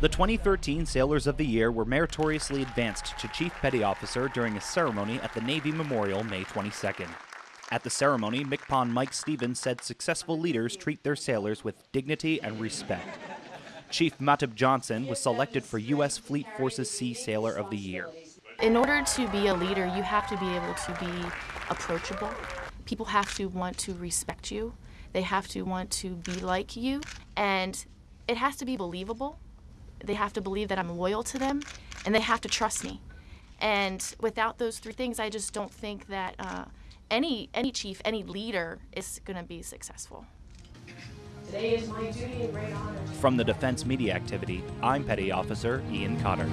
The 2013 Sailors of the Year were meritoriously advanced to Chief Petty Officer during a ceremony at the Navy Memorial May 22nd. At the ceremony, MCPON Mike Stevens said successful leaders treat their sailors with dignity and respect. Chief Matub Johnson was selected for U.S. Fleet Forces Sea Sailor of the Year. In order to be a leader, you have to be able to be approachable. People have to want to respect you. They have to want to be like you. And it has to be believable. They have to believe that I'm loyal to them, and they have to trust me. And without those three things, I just don't think that uh, any any chief, any leader is going to be successful. Today is my duty and great honor. From the Defense Media Activity, I'm Petty Officer Ian Cotter.